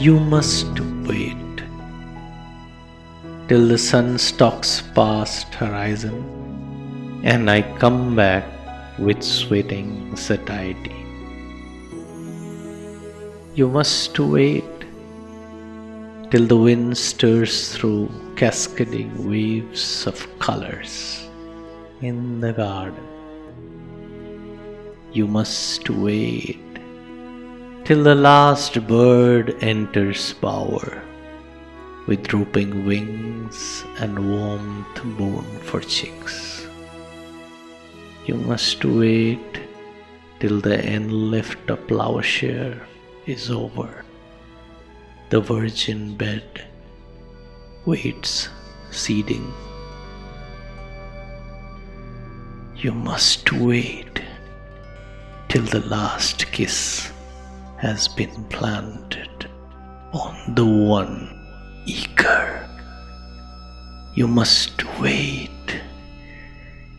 You must wait till the sun stalks past horizon and I come back with sweating satiety. You must wait till the wind stirs through cascading waves of colors in the garden. You must wait till the last bird enters bower with drooping wings and warmth born for chicks. You must wait till the end lift of plowshare is over. The virgin bed waits seeding. You must wait till the last kiss has been planted on the one eager. You must wait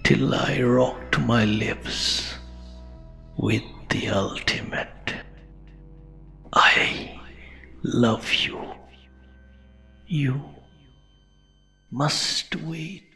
till I rocked my lips with the ultimate. I love you. You must wait.